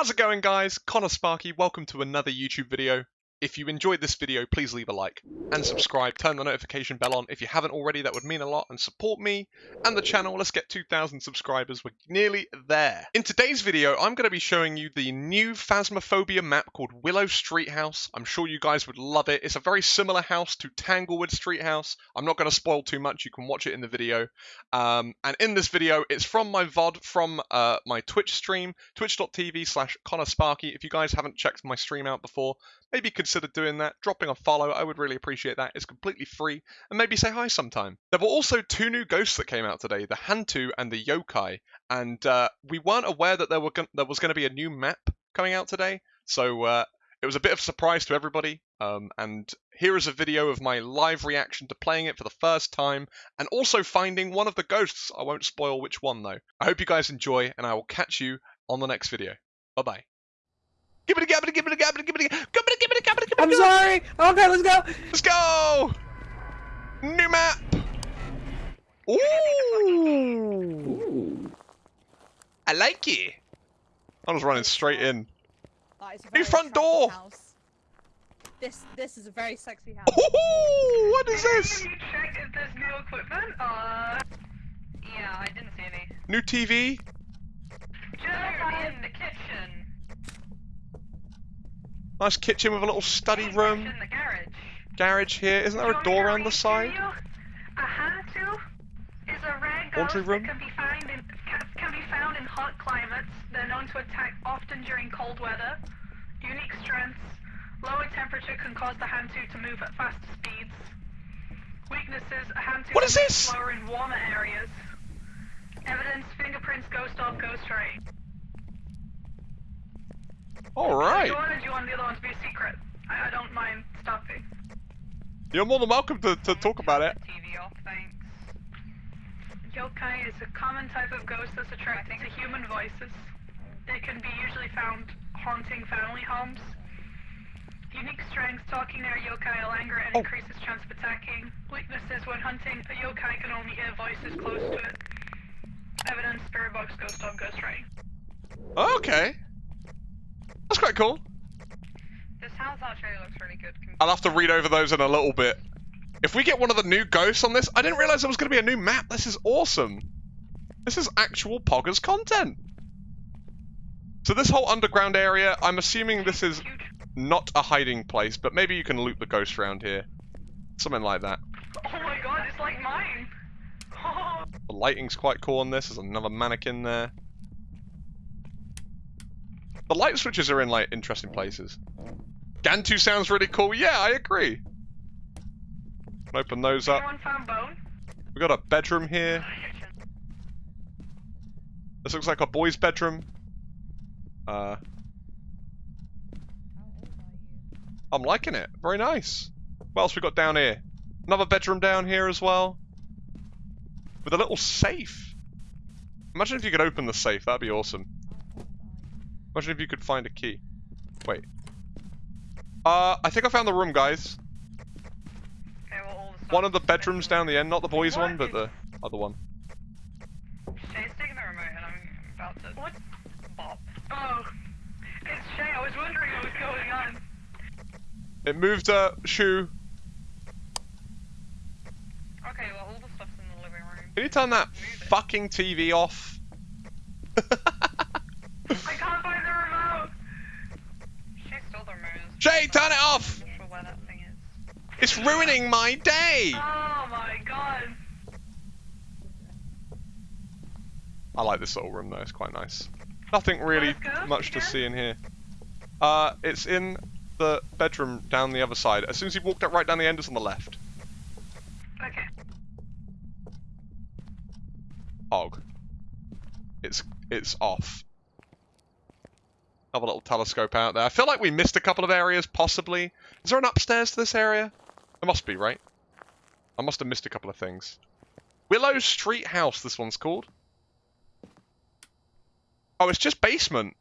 How's it going guys? Connor Sparky, welcome to another YouTube video. If you enjoyed this video, please leave a like and subscribe. Turn the notification bell on if you haven't already. That would mean a lot and support me and the channel. Let's get 2,000 subscribers. We're nearly there. In today's video, I'm going to be showing you the new Phasmophobia map called Willow Street House. I'm sure you guys would love it. It's a very similar house to Tanglewood Street House. I'm not going to spoil too much. You can watch it in the video. Um, and in this video, it's from my VOD from uh, my Twitch stream, twitch.tv slash Connor Sparky. If you guys haven't checked my stream out before, maybe consider doing that, dropping a follow. I would really appreciate that. It's completely free, and maybe say hi sometime. There were also two new ghosts that came out today: the Hantu and the Yokai, and uh, we weren't aware that there were there was going to be a new map coming out today. So uh, it was a bit of a surprise to everybody. Um, and here is a video of my live reaction to playing it for the first time, and also finding one of the ghosts. I won't spoil which one though. I hope you guys enjoy, and I will catch you on the next video. Bye bye. Give it a gab it, a give it a gab it, give it a gab it, give it a gab it, give it a I'm sorry. Okay, let's go. Let's go! New map! Ooh! I like it. I was running straight in. That is a New front door. House. This this is a very sexy house. Ooh! What is this? Can you check if there's new equipment? Uh, yeah, I didn't see any. New TV? Just in the kitchen. Nice kitchen with a little study room. In the garage. Garage here. Isn't there a door around the side? to you? A Hantu is a rare Laundry room? can be in can, can be found in hot climates. They're known to attack often during cold weather. Unique strengths. Lower temperature can cause the Hantu to move at faster speeds. Weaknesses: a Hantu What is this? slower in warmer areas. Evidence: fingerprints, ghost ghost ray. Do Alright. you want, do you want the other one to be a secret? I, I don't mind stopping. You're more than welcome to, to talk about it. TV off, thanks. Yokai is a common type of ghost that's attracted to human voices. They can be usually found haunting family homes. Unique strengths, talking near a yokai will anger and Oh. increases chance of attacking. Weaknesses, when hunting, a yokai can only hear voices close to it. Evidence, spirit box, ghost dog, ghost ray. Okay. That's quite cool. This house actually looks really good. I'll have to read over those in a little bit. If we get one of the new ghosts on this, I didn't realize there was going to be a new map. This is awesome. This is actual Poggers content. So this whole underground area, I'm assuming this is not a hiding place, but maybe you can loot the ghosts around here. Something like that. Oh my god, it's like mine! The lighting's quite cool on this. There's another mannequin there. The light switches are in like interesting places. Gantu sounds really cool. Yeah, I agree. Open those up. Anyone found bone? We got a bedroom here. This looks like a boy's bedroom. Uh, I'm liking it. Very nice. What else we got down here? Another bedroom down here as well. With a little safe. Imagine if you could open the safe. That'd be awesome. Imagine if you could find a key. Wait. Uh, I think I found the room, guys. Okay, well, all the One of the bedrooms down the end. Not the boys' What one, but the other one. Shay's taking the remote and I'm about to. What? Bop. Oh. It's Shay. I was wondering what was going on. It moved a shoe. Okay, well, all the stuff's in the living room. Can you turn that fucking TV off? I can't find the remote! Shay stole Shay, turn it off! I'm not sure where that thing is. It's ruining my day! Oh my god. I like this little room though, it's quite nice. Nothing really much to see in here. Uh, it's in the bedroom down the other side. As soon as you walked up right down the end, it's on the left. Okay. Og. It's it's off. Have a little telescope out there. I feel like we missed a couple of areas, possibly. Is there an upstairs to this area? There must be, right? I must have missed a couple of things. Willow Street House, this one's called. Oh, it's just basement.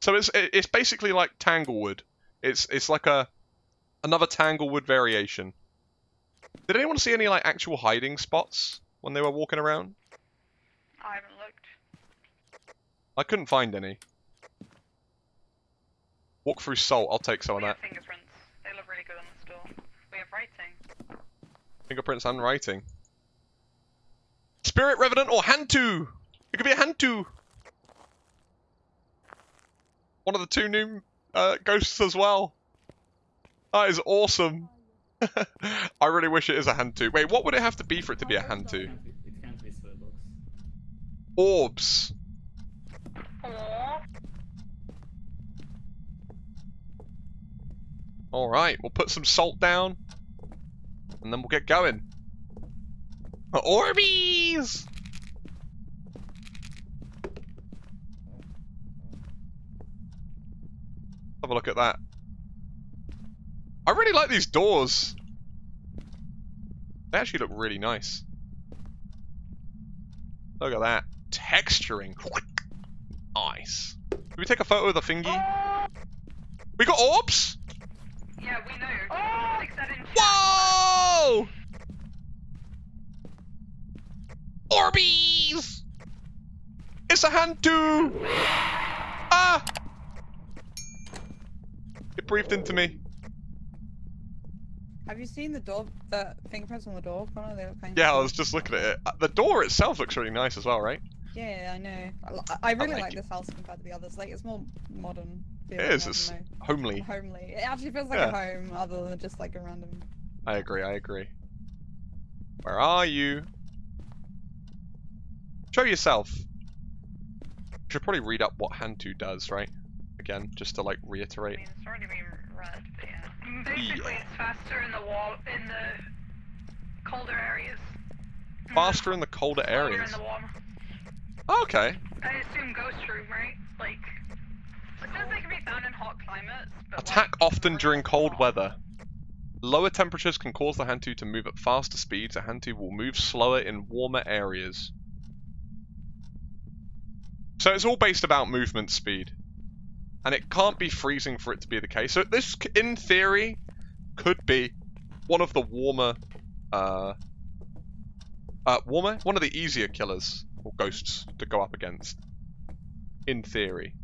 So it's it's basically like Tanglewood. It's it's like a another Tanglewood variation. Did anyone see any like actual hiding spots when they were walking around? I haven't looked. I couldn't find any. Walk through salt. I'll take some of that. fingerprints. They look really good on this door. We have writing. Fingerprints and writing. Spirit Revenant or Hantu! It could be a Hantu! One of the two new uh, ghosts as well. That is awesome. I really wish it is a Hantu. Wait, what would it have to be for it to be a Hantu? It can't be spirit box. Orbs. Alright, we'll put some salt down. And then we'll get going. Orbeez! Have a look at that. I really like these doors. They actually look really nice. Look at that. Texturing. Nice. Can we take a photo of the thingy? We got orbs? Yeah, we know. Oh! Fix that in chat. Whoa! Orbeez! It's a Hantu! Ah! It breathed into me. Have you seen the door, the fingerprints on the door, Connor? They look kind Yeah, I was just looking at it. Uh, The door itself looks really nice as well, right? Yeah, I know. Mm. I, I really like like, it. this house compared to the others. Like, it's more modern. It feeling, is. I It's don't know. homely. homely. It actually feels like Yeah. a home, other than just like a random. I agree, I agree. Where are you? Show yourself. Should probably read up what Hantu does, right? Again, just to like I reiterate. mean, it's already been read, but yeah. Basically, Yeah. it's faster in the wall in the colder areas. Faster in the colder Slower areas. in the warmer. Okay. I assume ghost room, right? Like, it says they can be found in hot climates. But Attack like, often during cold hot. weather. Lower temperatures can cause the Hantu to move at faster speeds. A Hantu will move slower in warmer areas. So it's all based about movement speed. And it can't be freezing for it to be the case. So this, in theory, could be one of the warmer, uh, uh, warmer? One of the easier killers, or ghosts, to go up against. In theory.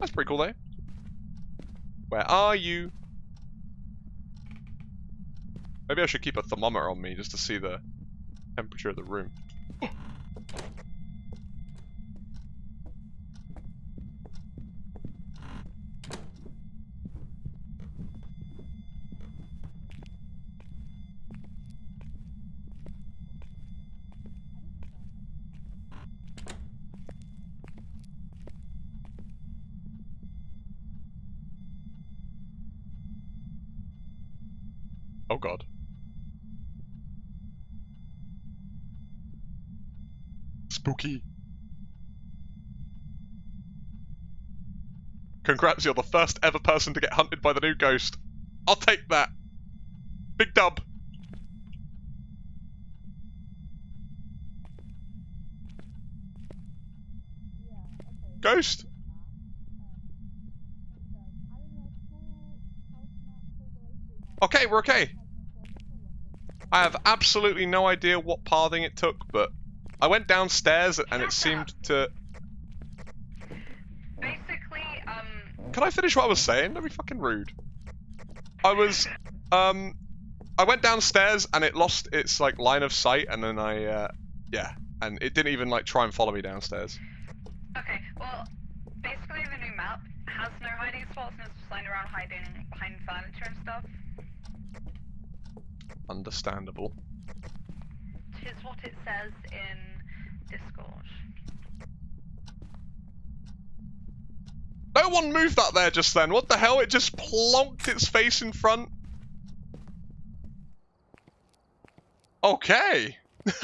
That's pretty cool, though. Where are you? Maybe I should keep a thermometer on me just to see the temperature of the room. Oh god. Spooky. Congrats, you're the first ever person to get hunted by the new ghost. I'll take that. Big dub. Ghost? Okay, we're okay. I have absolutely no idea what pathing it took, but I went downstairs and it seemed to. Basically, um, Can I finish what I was saying? Don't be fucking rude. I was, um, I went downstairs and it lost its like line of sight, and then I, uh, yeah, and it didn't even like try and follow me downstairs. okay, well, basically the new map has no hiding spots and it's just lying around hiding behind furniture and stuff. Understandable. Tis what it says in Discord. No one moved that there just then. What the hell? It just plonked its face in front. Okay.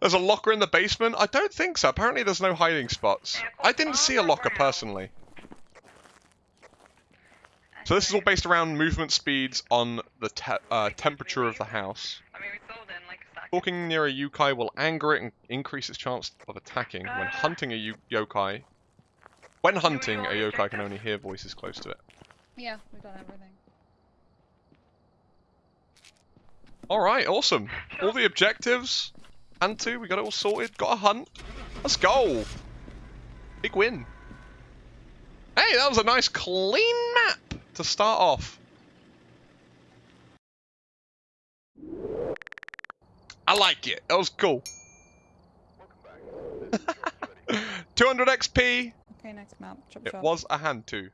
there's a locker in the basement? I don't think so. Apparently there's no hiding spots. I didn't see a locker personally. So this is all based around movement speeds on the te uh, temperature of the house. I mean, we sold in like a second. Walking near a yokai will anger it and increase its chance of attacking. When hunting a yokai, when hunting a yokai can only hear voices close to it. Yeah, we've done everything. All right, awesome. All the objectives. And two, we got it all sorted. Got a hunt. Let's go. Big win. Hey, that was a nice clean map to start off. I like it. That was cool. 200 XP. Okay, next map. Chop It chop. was a Hantu.